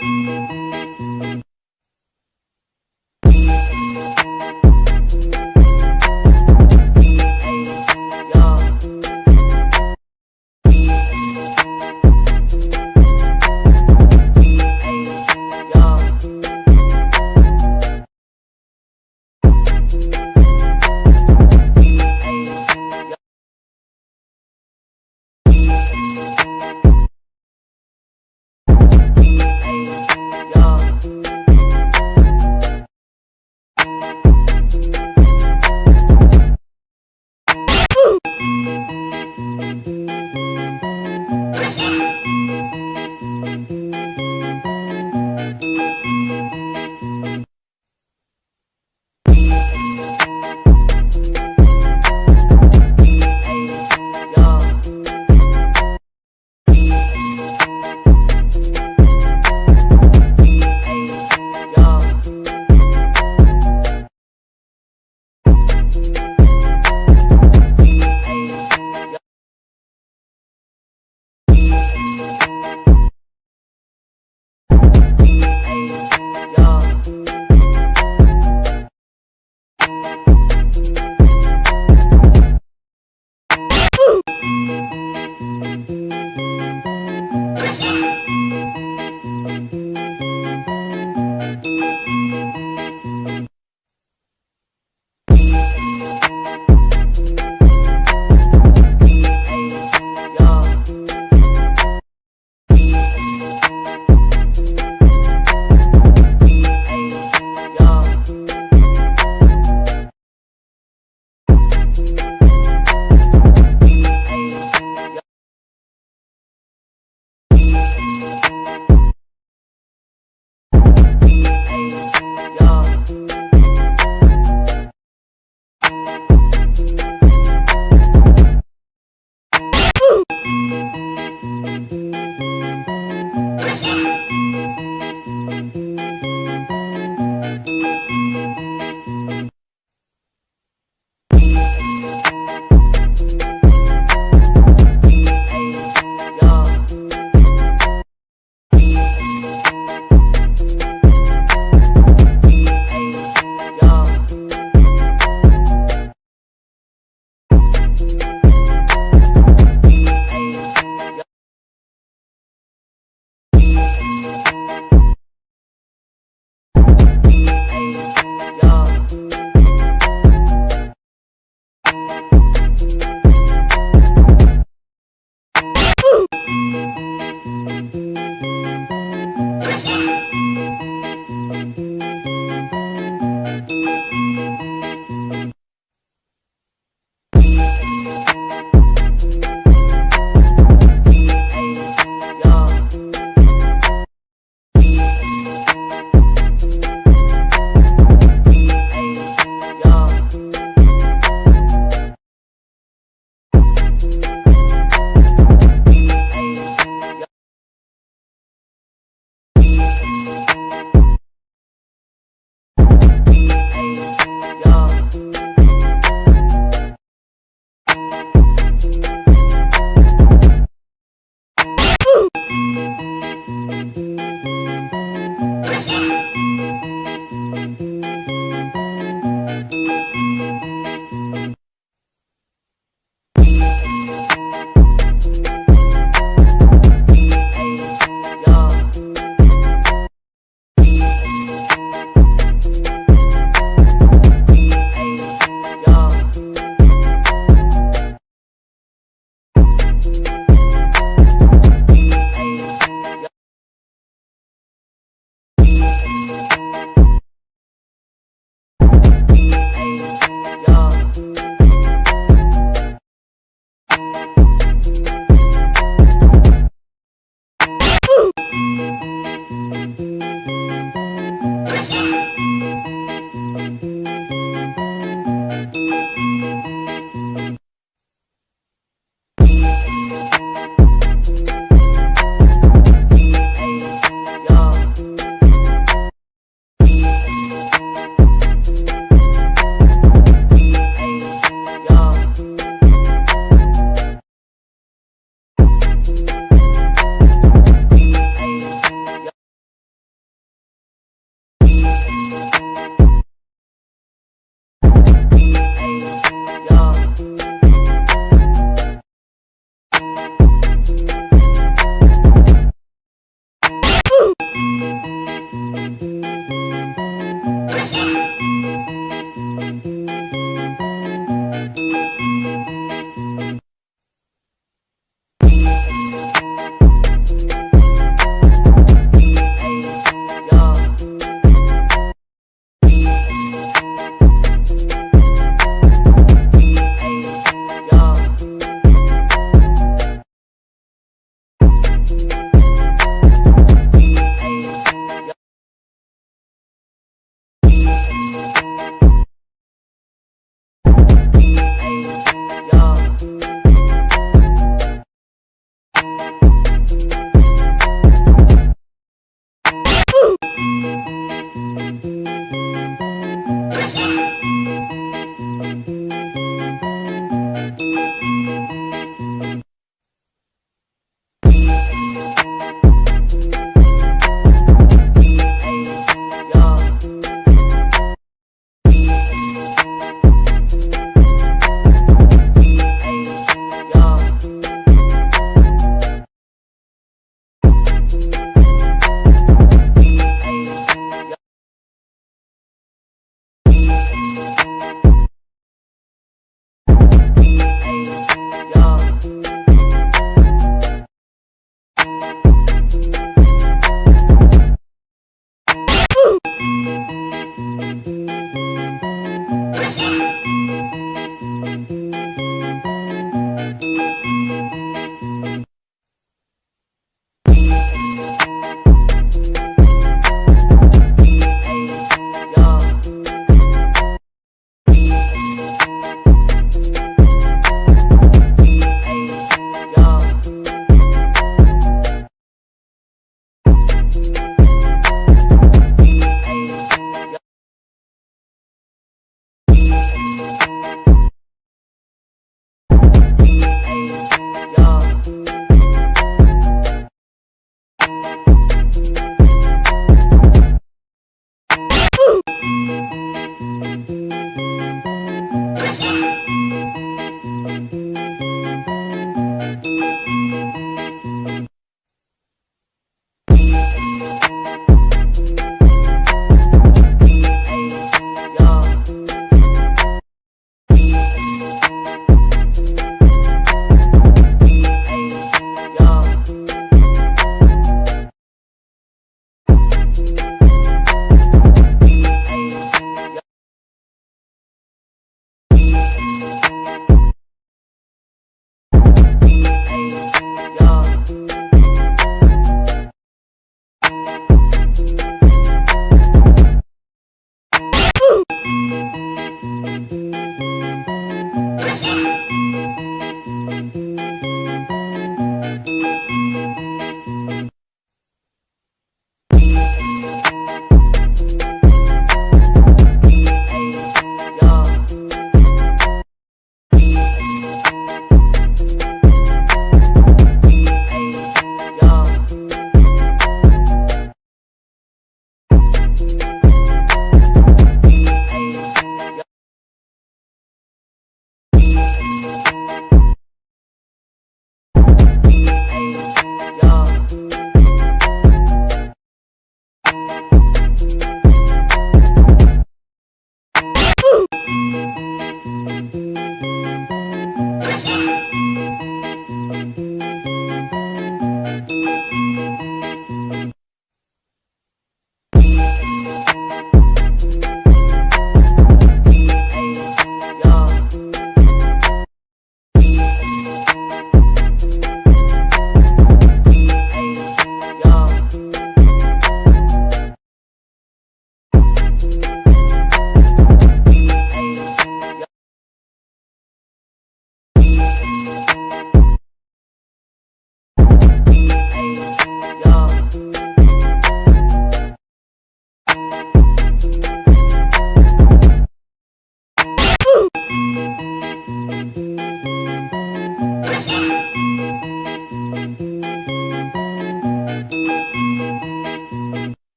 Música